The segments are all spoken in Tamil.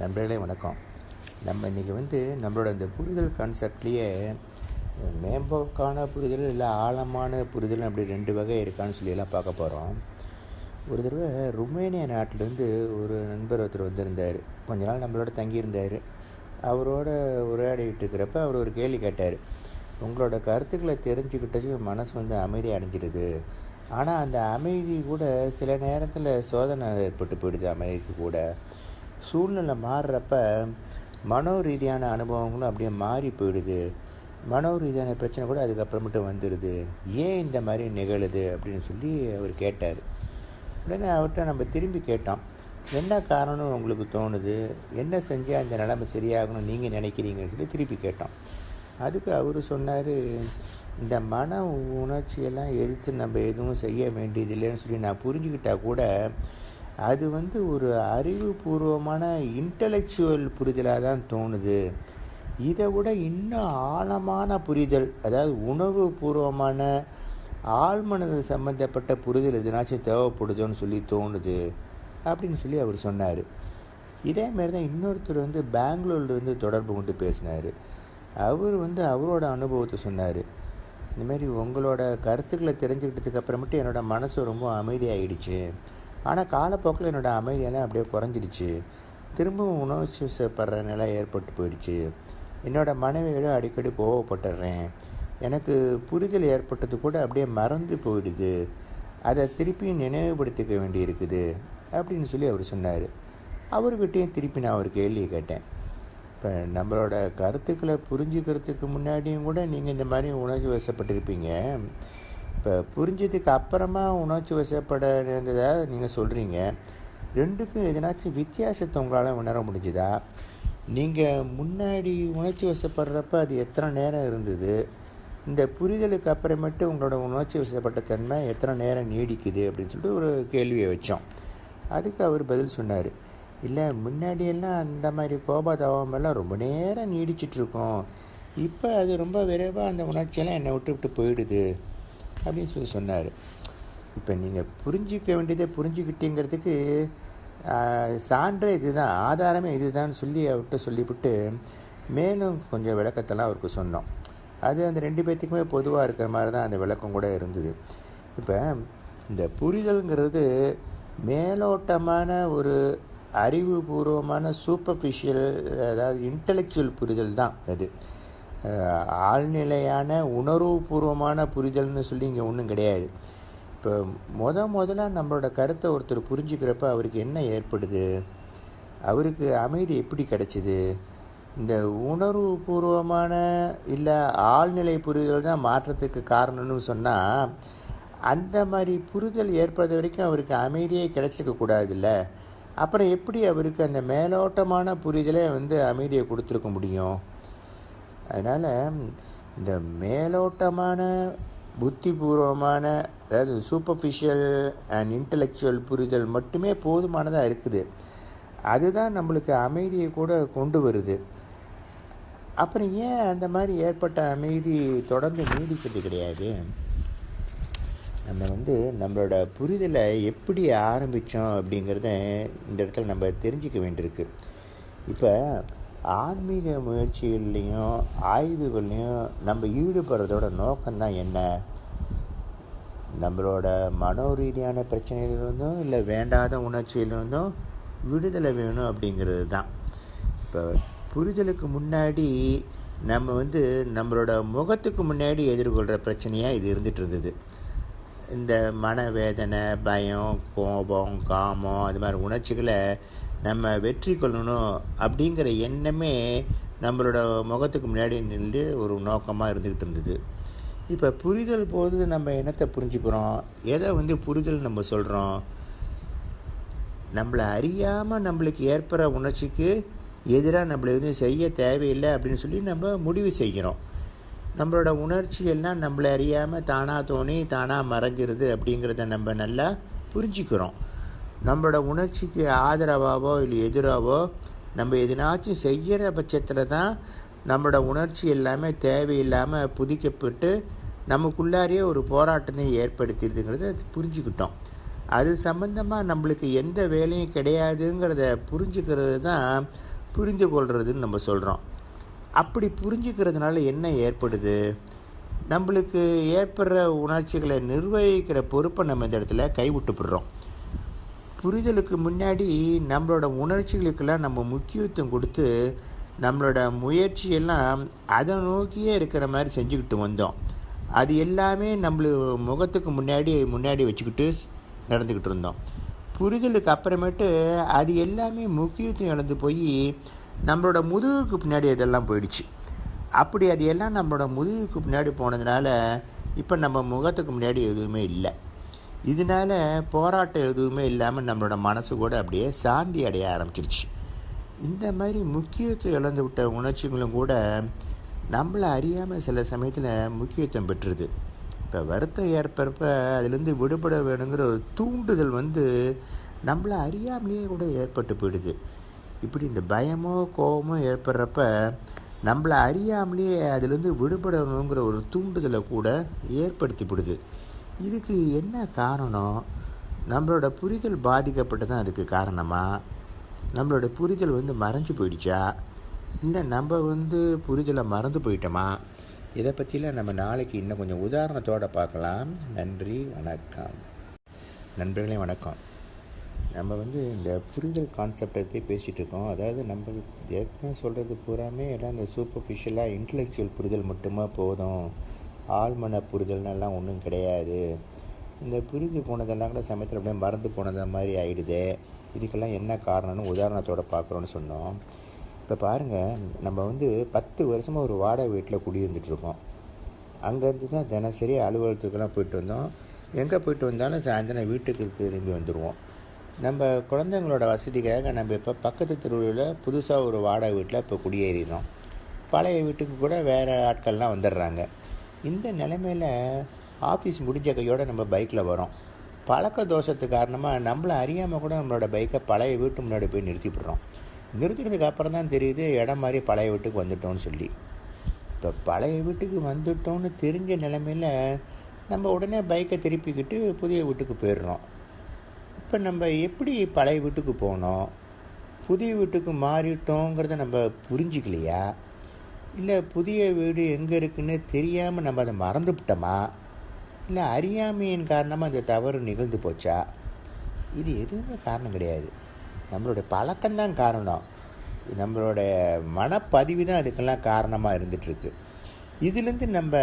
நண்பர்களே வணக்கம். நம்ம இன்றைக்கி வந்து நம்மளோட இந்த புரிதல் கான்செப்ட்லேயே மேம்போக்கான புரிதல் இல்லை ஆழமான புரிதல் அப்படி ரெண்டு வகை இருக்கான்னு சொல்லியெல்லாம் பார்க்க போகிறோம் ஒரு தடவை ருமேனியா நாட்டிலேருந்து ஒரு நண்பர் ஒருத்தர் வந்திருந்தார். கொஞ்ச நாள் நம்மளோட தங்கியிருந்தார். அவரோட உரையாடிட்டு இருக்கிறப்ப அவர் ஒரு கேள்வி கேட்டார். உங்களோட கருத்துக்களை தெரிஞ்சுக்கிட்டதும் மனசு வந்து அமைதி அடைஞ்சிடுது. ஆனால் அந்த அமைதி கூட சில நேரத்தில் சோதனை ஏற்பட்டு போயிடுது அமைதிக்கு கூட. சூழ்நிலை மாறுறப்ப மனோ ரீதியான அனுபவங்களும் அப்படியே மாறி போயிடுது. மனோ ரீதியான பிரச்சனை கூட அதுக்கப்புறமேட்டு வந்துடுது. ஏன் இந்த மாதிரி நிகழுது அப்படின்னு சொல்லி அவர் கேட்டார். உடனே அவர்கிட்ட நம்ம திரும்பி கேட்டோம். என்ன காரணம்னு உங்களுக்கு தோணுது? என்ன செஞ்சால் அந்த நிலைமை சரியாகணும்னு நீங்கள் நினைக்கிறீங்கன்னு சொல்லி திருப்பி கேட்டோம். அதுக்கு அவர் சொன்னார் இந்த மன உணர்ச்சியெல்லாம் எதிர்த்து நம்ம எதுவும் செய்ய வேண்டியதில்லைன்னு சொல்லி நான் புரிஞ்சுக்கிட்டால் கூட அது வந்து ஒரு அறிவுபூர்வமான இன்டலெக்சுவல் புரிதலாக தான் தோணுது. இதை விட இன்னும் ஆழமான புரிதல் அதாவது உணர்வு பூர்வமான ஆழ்மனது சம்மந்தப்பட்ட புரிதல் எதுனாச்சும் தேவைப்படுதோன்னு சொல்லி தோணுது அப்படின்னு சொல்லி அவர் சொன்னார். இதே மாதிரி தான் இன்னொருத்தர் வந்து பெங்களூர்லேருந்து தொடர்பு கொண்டு பேசினார். அவர் வந்து அவரோட அனுபவத்தை சொன்னார். இந்தமாரி உங்களோட கருத்துக்களை தெரிஞ்சுக்கிட்டதுக்கு அப்புறமேட்டு என்னோடய மனசு ரொம்ப அமைதியாகிடுச்சு ஆனால் காலப்போக்கில் என்னோடய அமைதியெல்லாம் அப்படியே குறைஞ்சிடுச்சு. திரும்பவும் உணவு வசப்படுற நிலை ஏற்பட்டு போயிடுச்சு. என்னோடய மனைவியோட அடிக்கடி கோவப்பட்டுடுறேன் எனக்கு புரிதல் ஏற்பட்டது கூட அப்படியே மறந்து போயிடுது. அதை திருப்பியும் நினைவுபடுத்திக்க வேண்டி இருக்குது அப்படின்னு சொல்லி அவர் சொன்னார். அவர்கிட்டையும் திருப்பி நான் ஒரு கேள்வியை கேட்டேன். இப்போ நம்மளோட கருத்துக்களை புரிஞ்சுக்கிறதுக்கு முன்னாடியும் கூட நீங்கள் இந்த மாதிரி உணர்ச்சி வசப்பட்டிருப்பீங்க. இப்போ புரிஞ்சதுக்கு அப்புறமா உணர்ச்சி வசப்பட இருந்ததை நீங்கள் சொல்கிறீங்க ரெண்டுக்கும் எதனாச்சும் வித்தியாசத்தை உங்களால் உணர முடிஞ்சுதா? நீங்கள் முன்னாடி உணர்ச்சி வசப்படுறப்ப அது எத்தனை நேரம் இருந்தது? இந்த புரிதலுக்கு அப்புறமேட்டு உங்களோட உணர்ச்சி வசப்பட்ட தன்மை எத்தனை நேரம் நீடிக்குது அப்படின்னு சொல்லிட்டு ஒரு கேள்வியை வச்சோம். அதுக்கு அவர் பதில் சொன்னார். இல்லை முன்னாடியெல்லாம் அந்த மாதிரி கோபதாபம் எல்லாம் ரொம்ப நேரம் நீடிச்சிட்ருக்கோம் இப்போ அது ரொம்ப விரைவாக அந்த உணர்ச்சியெல்லாம் என்னை விட்டு விட்டு போயிடுது. அப்படின்னு சொல்லி சொன்னார். இப்போ நீங்கள் புரிஞ்சிக்க வேண்டியதை புரிஞ்சுக்கிட்டீங்கிறதுக்கு சான்றே இதுதான் ஆதாரமே இதுதான் சொல்லி அவர்கிட்ட சொல்லிவிட்டு மேலும் கொஞ்சம் விளக்கத்தெல்லாம் அவருக்கு சொன்னோம். அது அந்த ரெண்டு பேர்த்துக்குமே பொதுவாக இருக்கிற மாதிரி தான் அந்த விளக்கம் கூட இருந்தது. இப்போ இந்த புரிதல்ங்கிறது மேலோட்டமான ஒரு அறிவுபூர்வமான சூப்பர்ஃபிஷியல் அதாவது இன்டலெக்சுவல் புரிதல் தான் அது. ஆழ்நிலையான உணர்வுபூர்வமான புரிதல்னு சொல்லி இங்கே ஒன்றும் கிடையாது. இப்போ முத முதல்ல நம்மளோட கருத்தை ஒருத்தர் புரிஞ்சுக்கிறப்ப அவருக்கு என்ன ஏற்படுது? அவருக்கு அமைதி எப்படி கிடைச்சிது? இந்த உணர்வு பூர்வமான இல்லை ஆழ்நிலை புரிதல் தான் மாற்றத்துக்கு காரணம்னு சொன்னால் அந்த மாதிரி புரிதல் ஏற்படுத்த வரைக்கும் அவருக்கு அமைதியே கிடைச்சிக்க கூடாதுல்ல? அப்புறம் எப்படி அவருக்கு அந்த மேலோட்டமான புரிதலே வந்து அமைதியை கொடுத்துருக்க முடியும்? அதனால் இந்த மேலோட்டமான புத்திபூர்வமான அதாவது சூப்பர்ஃபிஷியல் அண்ட் இன்டலெக்சுவல் புரிதல் மட்டுமே போதுமானதாக இருக்குது. அதுதான் நம்மளுக்கு அமைதியை கூட கொண்டு வருது. அப்புறம் ஏன் அந்த மாதிரி ஏற்பட்ட அமைதி தொடர்ந்து நீடிக்கிறது கிடையாது? நம்ம வந்து நம்மளோட புரிதலை எப்படி ஆரம்பித்தோம் அப்படிங்கிறத இந்த இடத்துல நம்ம தெரிஞ்சிக்க வேண்டியிருக்கு. இப்போ ஆன்மீக முயற்சிகள்லேயும் ஆய்வுகள்லையும் நம்ம ஈடுபடுறதோட நோக்கம்தான் என்ன? நம்மளோட மனோ ரீதியான பிரச்சனையிலிருந்தும் இல்லை வேண்டாத உணர்ச்சியிலிருந்தும் விடுதலை வேணும் அப்படிங்கிறது தான். இப்போ புரிதலுக்கு முன்னாடி நம்ம வந்து நம்மளோட முகத்துக்கு முன்னாடி எதிர்கொள்கிற பிரச்சனையாக இது இருந்துகிட்டு இருந்தது இந்த மனவேதனை பயம் கோபம் காமம் அது மாதிரி உணர்ச்சிகளை நம்ம வெற்றி கொள்ளணும் அப்படிங்கிற எண்ணமே நம்மளோட முகத்துக்கு முன்னாடி நின்று ஒரு நோக்கமாக இருந்துக்கிட்டு இருந்தது. இப்போ புரிதல் போது நம்ம என்னத்தை புரிஞ்சுக்கிறோம்? எதை வந்து புரிதல் நம்ம சொல்கிறோம் நம்மளை அறியாமல் நம்மளுக்கு ஏற்படுற உணர்ச்சிக்கு எதிராக நம்மளை எதுவும் செய்ய தேவையில்லை அப்படின்னு சொல்லி நம்ம முடிவு செய்கிறோம். நம்மளோட உணர்ச்சி எல்லாம் நம்மளை அறியாமல் தானாக தோணி தானாக மறைஞ்சிருது அப்படிங்கிறத நம்ம நல்லா புரிஞ்சுக்கிறோம். நம்மளோட உணர்ச்சிக்கு ஆதரவாகவோ இல்லை எதிராகவோ நம்ம எதுனாச்சும் செய்கிற பட்சத்தில் தான் நம்மளோட உணர்ச்சி எல்லாமே தேவையில்லாமல் புதிக்கப்பட்டு நமக்குள்ளாரியே ஒரு போராட்டத்தை ஏற்படுத்திடுதுங்கிறத புரிஞ்சுக்கிட்டோம். அது சம்பந்தமாக நம்மளுக்கு எந்த வேலையும் கிடையாதுங்கிறத புரிஞ்சுக்கிறது தான் புரிந்து கொள்கிறதுன்னு நம்ம சொல்கிறோம் அப்படி புரிஞ்சுக்கிறதுனால என்ன ஏற்படுது? நம்மளுக்கு ஏற்படுற உணர்ச்சிகளை நிர்வகிக்கிற பொறுப்பை நம்ம இந்த இடத்துல கைவிட்டுப்படுறோம். புரிதலுக்கு முன்னாடி நம்மளோட உணர்ச்சிகளுக்கெல்லாம் நம்ம முக்கியத்துவம் கொடுத்து நம்மளோட முயற்சியெல்லாம் அதை நோக்கியே இருக்கிற மாதிரி செஞ்சுக்கிட்டு வந்தோம். அது எல்லாமே நம்மளு முகத்துக்கு முன்னாடி முன்னாடி வச்சுக்கிட்டு நடந்துக்கிட்டு இருந்தோம். புரிதலுக்கு அப்புறமேட்டு அது எல்லாமே முக்கியத்துவம் இழந்து போய் நம்மளோட முதுகுக்கு பின்னாடி அதெல்லாம் போயிடுச்சு. அப்படி அது எல்லாம் நம்மளோட முதுகுக்கு பின்னாடி போனதுனால இப்போ நம்ம முகத்துக்கு முன்னாடி எதுவுமே இல்லை. இதனால போராட்டம் எதுவுமே இல்லாமல் நம்மளோட மனசு கூட அப்படியே சாந்தி அடைய ஆரம்பிச்சிருச்சு. இந்த மாதிரி முக்கியத்துவம் இழந்து விட்ட உணர்ச்சிகளும் கூட நம்மளை அறியாமல் சில சமயத்தில் முக்கியத்துவம் பெற்றுது இப்போ வருத்தம் ஏற்படுறப்ப அதுலேருந்து விடுபட வேணுங்கிற ஒரு தூண்டுதல் வந்து நம்மளை அறியாமலேயே கூட ஏற்பட்டு போயிடுது. இப்படி இந்த பயமோ கோபமோ ஏற்படுறப்ப நம்மளை அறியாமலேயே அதுலேருந்து விடுபடணுங்கிற ஒரு தூண்டுதலை கூட ஏற்படுத்தி விடுது. இதுக்கு என்ன காரணம்? நம்மளோட புரிதல் பாதிக்கப்பட்டு தான் அதுக்கு காரணமாக நம்மளோட புரிதல் வந்து மறைஞ்சு போயிடுச்சா? இல்லை நம்ம வந்து புரிதலை மறந்து போயிட்டோமா? இதை பற்றிலாம் நம்ம நாளைக்கு இன்னும் கொஞ்சம் உதாரணத்தோடு பார்க்கலாம். நன்றி வணக்கம். நண்பர்களே வணக்கம். நம்ம வந்து இந்த புரிதல் கான்செப்டை பற்றி பேசிகிட்டு இருக்கோம். அதாவது நம்ம ஏற்கனவே சொல்கிறது பூராமே எல்லாம் இந்த சூப்பர்ஃபிஷியலாக இன்டலெக்சுவல் புரிதல் மட்டுமா போதும்? ஆழ்மன புரிதல்னெல்லாம் ஒன்றும் கிடையாது. இந்த புரிஞ்சு போனதெல்லாம் கூட சமயத்தில் அப்படியே மறந்து போனது மாதிரி ஆகிடுது இதுக்கெல்லாம் என்ன காரணம்னு உதாரணத்தோடு பார்க்குறோன்னு சொன்னோம். இப்போ பாருங்கள் நம்ம வந்து பத்து வருஷமாக ஒரு வாடகை வீட்டில் குடியிருந்துட்டுருக்கோம். அங்கேருந்து தான் தினசரி அலுவலகத்துக்கெல்லாம் போயிட்டு வந்தோம். எங்கே போயிட்டு வந்தாலும் சாயந்தரம் வீட்டுக்கு திரும்பி வந்துடுவோம் நம்ம குழந்தைங்களோட வசதிக்காக நம்ம இப்போ பக்கத்து தெருவில் புதுசாக ஒரு வாடகை வீட்டில் இப்போ குடியேறினோம். பழைய வீட்டுக்கு கூட வேறு ஆட்கள்லாம் வந்துடுறாங்க. இந்த நிலைமையில் ஆஃபீஸ் முடிஞ்ச கையோடு நம்ம பைக்கில் வரோம். பழக்க தோஷத்து காரணமாக நம்மளை அறியாமல் கூட நம்மளோட பைக்கை பழைய வீட்டு முன்னாடி போய் நிறுத்திவிடுறோம் நிறுத்தினதுக்கு அப்புறம் தான் தெரியுது இடம் மாதிரி பழைய வீட்டுக்கு வந்துட்டோம்னு சொல்லி. இப்போ பழைய வீட்டுக்கு வந்துட்டோம்னு தெரிஞ்ச நிலமையில் நம்ம உடனே பைக்கை திருப்பிக்கிட்டு புதிய வீட்டுக்கு போயிடுறோம். இப்போ நம்ம எப்படி பழைய வீட்டுக்கு போனோம்? புதிய வீட்டுக்கு மாறிட்டோங்கிறத நம்ம புரிஞ்சிக்கலையா? இல்லை புதிய வீடு எங்கே இருக்குன்னு தெரியாமல் நம்ம அதை மறந்துவிட்டோமா? இல்லை அறியாமையின் காரணமாக அந்த தவறு நிகழ்ந்து போச்சா? இது எதுவுமே காரணம் கிடையாது. நம்மளுடைய பழக்கம்தான் காரணம். நம்மளுடைய மனப்பதிவு தான் அதுக்கெல்லாம் காரணமாக இருந்துகிட்ருக்கு. இதுலேருந்து நம்ம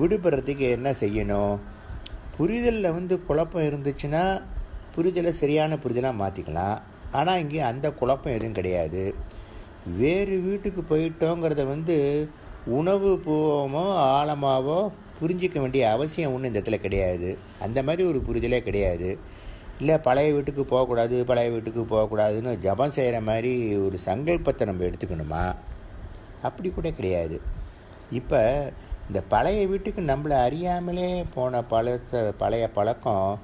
விடுபடுறதுக்கு என்ன செய்யணும்? புரிதலில் வந்து குழப்பம் இருந்துச்சுன்னா புரிதலை சரியான புரிதலாக மாற்றிக்கலாம் ஆனால் இங்கே அந்த குழப்பம் எதுவும் கிடையாது. வேறு வீட்டுக்கு போயிட்டோங்கிறத வந்து உணவு பூவமோ ஆழமாவோ புரிஞ்சிக்க வேண்டிய அவசியம் ஒன்றும் இந்த இடத்துல கிடையாது. அந்த மாதிரி ஒரு புரிதலே கிடையாது. இல்லை பழைய வீட்டுக்கு போகக்கூடாது பழைய வீட்டுக்கு போகக்கூடாதுன்னு ஜபம் செய்கிற மாதிரி ஒரு சங்கல்பத்தை நம்ம எடுத்துக்கணுமா? அப்படி கூட கிடையாது. இப்போ இந்த பழைய வீட்டுக்கு நம்மளை அறியாமலே போன பழத்தை பழைய பழக்கம்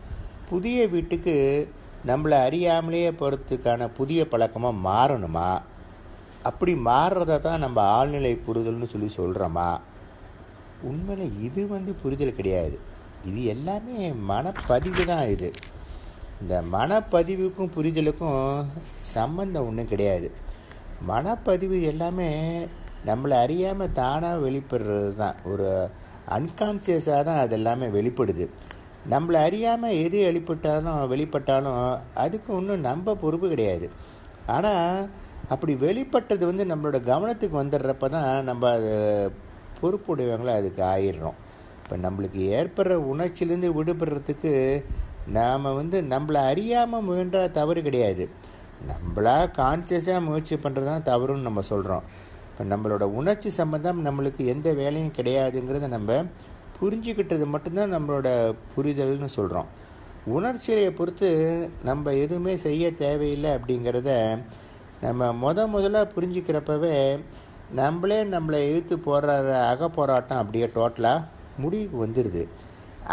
புதிய வீட்டுக்கு நம்மளை அறியாமலேயே போகிறதுக்கான புதிய பழக்கமாக மாறணுமா? அப்படி மாறுறத தான் நம்ம ஆழ்நிலை புரிதல்னு சொல்லி சொல்கிறோமா உண்மையில் இது வந்து புரிதல் கிடையாது. இது எல்லாமே மனப்பதிவு தான் இது. இந்த மனப்பதிவுக்கும் புரிதலுக்கும் சம்பந்தம் ஒன்றும் கிடையாது. மனப்பதிவு எல்லாமே நம்மளை அறியாமல் தானாக வெளிப்படுறது தான். ஒரு அன்கான்சியஸாக தான் அது எல்லாமே வெளிப்படுது. நம்மளை அறியாமல் எது வெளிப்பட்டாலும் வெளிப்பட்டாலும் அதுக்கு ஒன்றும் நம்ம பொறுப்பு கிடையாது. ஆனால் அப்படி வெளிப்பட்டது வந்து நம்மளோட கவனத்துக்கு வந்துடுறப்ப தான் நம்ம அது பொறுப்புடையவங்களை அதுக்கு ஆயிடுறோம். இப்போ நம்மளுக்கு ஏற்படுற உணர்ச்சியிலேருந்து விடுபடுறதுக்கு நாம் வந்து நம்மளை அறியாமல் முயன்றால் தவறு கிடையாது. நம்மளா கான்சியஸாக முயற்சி பண்ணுறது தான் தவறுன்னு நம்ம சொல்கிறோம் இப்போ நம்மளோட உணர்ச்சி சம்மந்தம் நம்மளுக்கு எந்த வேலையும் கிடையாதுங்கிறத நம்ம புரிஞ்சுக்கிட்டது மட்டும்தான் நம்மளோட புரிதல்னு சொல்கிறோம் உணர்ச்சியை பொறுத்து நம்ம எதுவுமே செய்ய தேவையில்லை அப்படிங்கிறத நம்ம முத முதல்ல புரிஞ்சுக்கிறப்பவே நம்மளே நம்மளை எழுத்து போடுற அக போராட்டம் அப்படியே டோட்டலாக முடிவுக்கு வந்துடுது.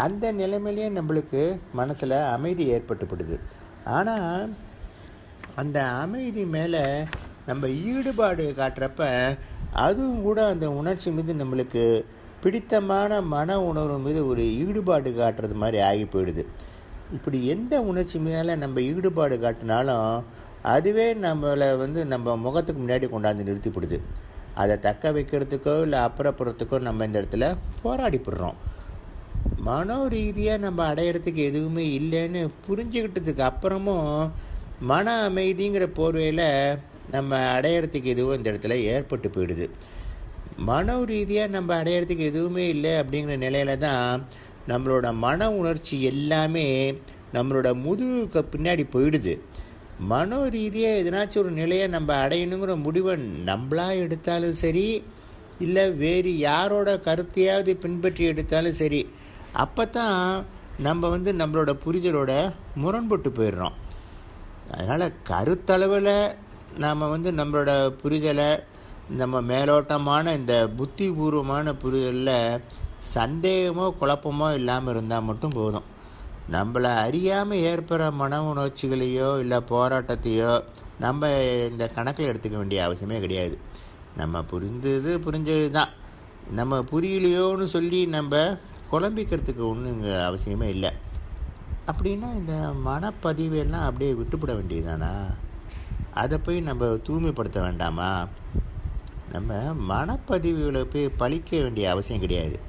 அந்த நிலைமையிலேயே நம்மளுக்கு மனசில் அமைதி ஏற்பட்டுப்படுது. ஆனால் அந்த அமைதி மேலே நம்ம ஈடுபாடு காட்டுறப்ப அதுவும் கூட அந்த உணர்ச்சி மீது நம்மளுக்கு பிடித்தமான மன உணர்வு மீது ஒரு ஈடுபாடு காட்டுறது மாதிரி ஆகி போயிடுது. இப்படி எந்த உணர்ச்சி மேலே நம்ம ஈடுபாடு காட்டினாலும் அதுவே நம்மளை வந்து நம்ம முகத்துக்கு முன்னாடி கொண்டாந்து நிறுத்திப்படுது. அதை தக்க வைக்கிறதுக்கோ இல்லை அப்புறப்படுறதுக்கோ நம்ம இந்த இடத்துல போராடிப்படுறோம். மனோ ரீதியாக நம்ம அடையிறதுக்கு எதுவுமே இல்லைன்னு புரிஞ்சுக்கிட்டதுக்கு அப்புறமும் மன அமைதிங்கிற போர்வையில் நம்ம அடையிறதுக்கு எதுவும் இந்த இடத்துல ஏற்பட்டு போயிடுது. மனோ ரீதியாக நம்ம அடையிறதுக்கு எதுவுமே இல்லை அப்படிங்கிற நிலையில தான் நம்மளோட மன உணர்ச்சி எல்லாமே நம்மளோட முதுகுக்கு பின்னாடி போயிடுது. மனோ ரீதியாக எதனாச்சும் ஒரு நிலையை நம்ம அடையணுங்கிற முடிவை நம்மளாக எடுத்தாலும் சரி இல்லை வேறு யாரோட கருத்தையாவது பின்பற்றி எடுத்தாலும் சரி அப்போ தான் நம்ம வந்து நம்மளோட புரிதலோட முரண்பட்டு போயிடுறோம். அதனால் கருத்தளவில் நாம் வந்து நம்மளோட புரிதலை நம்ம மேலோட்டமான இந்த புத்திபூர்வமான புரிதலில் சந்தேகமோ குழப்பமோ இல்லாமல் இருந்தால் மட்டும் போதும். நம்மளை அறியாமல் ஏற்படுற மன உணர்ச்சிகளையோ இல்லை போராட்டத்தையோ நம்ம இந்த கணக்கில் எடுத்துக்க வேண்டிய அவசியமே கிடையாது. நம்ம புரிந்தது புரிஞ்சது தான். நம்ம புரியலையோன்னு சொல்லி நம்ம குழம்பிக்கிறதுக்கு ஒன்றும் இங்கே அவசியமே இல்லை. அப்படின்னா இந்த மனப்பதிவெல்லாம் அப்படியே விட்டுப்பட வேண்டியதுதானா? அதை போய் நம்ம தூய்மைப்படுத்த வேண்டாமா? நம்ம மனப்பதிவுகளை போய் பழிக்க வேண்டிய அவசியம் கிடையாது.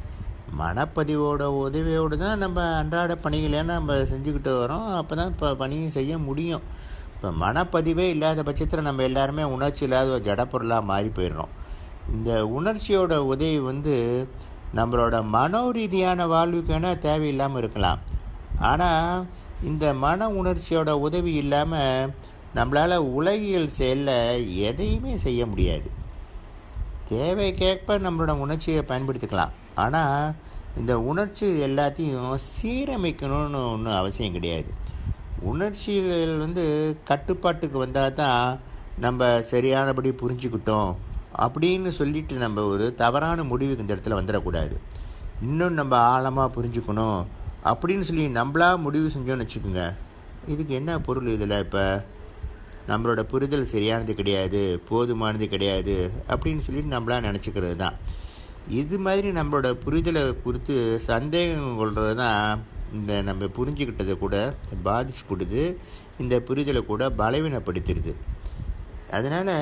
மனப்பதிவோட உதவியோடு தான் நம்ம அன்றாட பணிகளை நம்ம செஞ்சுக்கிட்டு வரோம். அப்போ தான் இப்போ பணியும் செய்ய முடியும். இப்போ மனப்பதிவே இல்லாத பட்சத்தில் நம்ம எல்லாருமே உணர்ச்சி இல்லாத ஒரு ஜடப்பொருளாக மாறி போயிடுறோம். இந்த உணர்ச்சியோட உதவி வந்து நம்மளோட மனோ ரீதியான வாழ்வுக்கு வேணால் தேவையில்லாமல் இருக்கலாம். ஆனால் இந்த மன உணர்ச்சியோட உதவி இல்லாமல் நம்மளால் உலகியல் செயலில் எதையுமே செய்ய முடியாது. தேவைக்கேற்ப நம்மளோட உணர்ச்சியை பயன்படுத்திக்கலாம். ஆனால் இந்த உணர்ச்சி எல்லாத்தையும் சீரமைக்கணும்னு ஒன்றும் அவசியம் கிடையாது. உணர்ச்சிகள் வந்து கட்டுப்பாட்டுக்கு வந்தால் தான் நம்ம சரியானபடி புரிஞ்சுக்கிட்டோம் அப்படின்னு சொல்லிட்டு நம்ம ஒரு தவறான முடிவுக்கு இந்த இடத்துல வந்துடக்கூடாது. இன்னும் நம்ம ஆழமாக புரிஞ்சுக்கணும் அப்படின்னு சொல்லி நம்மளா முடிவு செஞ்சோன்னு வச்சுக்கோங்க. இதுக்கு என்ன பொருள் இதில் இப்போ? நம்மளோட புரிதல் சரியானது கிடையாது போதுமானது கிடையாது அப்படின்னு சொல்லிட்டு நம்மளா நினச்சிக்கிறது தான் இது மாதிரி நம்மளோட புரிதலை குறித்து சந்தேகம் கொள்வது தான் இந்த நம்ம புரிஞ்சுக்கிட்டதை கூட பாதிச்சு போடுது இந்த புரிதலை கூட பலவீனப்படுத்திடுது. அதனால்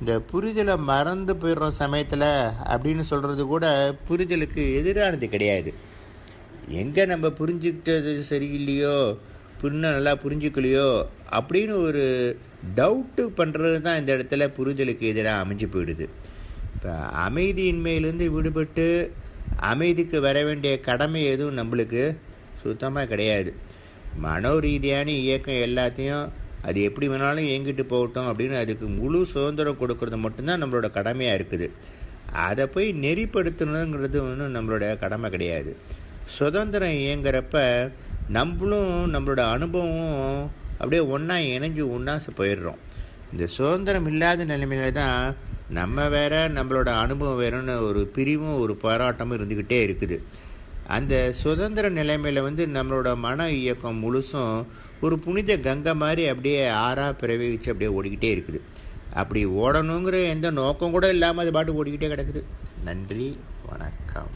இந்த புரிதலை மறந்து போயிடுற சமயத்தில் அப்படின்னு சொல்கிறது கூட புரிதலுக்கு எதிரானது கிடையாது. எங்கே நம்ம புரிஞ்சுக்கிட்டது சரியில்லையோ புண்ணை நல்லா புரிஞ்சுக்கலையோ அப்படின்னு ஒரு டவுட்டு பண்ணுறது தான் இந்த இடத்துல புரிதலுக்கு எதிராக அமைஞ்சு போயிடுது. இப்போ அமைதியின்மையிலேருந்து விடுபட்டு அமைதிக்கு வர வேண்டிய கடமை எதுவும் நம்மளுக்கு சுத்தமாக கிடையாது. மனோ ரீதியான இயக்கம் எல்லாத்தையும் அது எப்படி வேணாலும் இயங்கிட்டு போகட்டும் அப்படின்னு அதுக்கு முழு சுதந்திரம் கொடுக்கறது மட்டும்தான் நம்மளோட கடமையாக இருக்குது. அதை போய் நெறிப்படுத்தணுங்கிறது ஒன்றும் நம்மளோட கடமை கிடையாது. சுதந்திரம் இயங்குறப்ப நம்மளும் நம்மளோட அனுபவமும் அப்படியே ஒன்றா இணைஞ்சு ஒன்றா போயிடுறோம். இந்த சுதந்திரம் இல்லாத நிலைமையில தான் நம்ம வேற நம்மளோட அனுபவம் வேறன்னு ஒரு பிரிவும் ஒரு போராட்டமும் இருந்துக்கிட்டே இருக்குது. அந்த சுதந்திர நிலைமையில் வந்து நம்மளோட மன இயக்கம் முழுசும் ஒரு புனித கங்கை மாதிரி அப்படியே ஆறாக பிரவேகிச்சு அப்படியே ஓடிக்கிட்டே இருக்குது. அப்படி ஓடணுங்கிற எந்த நோக்கம் கூட இல்லாமல் அது பாட்டு ஓடிக்கிட்டே கிடக்குது. நன்றி வணக்கம்.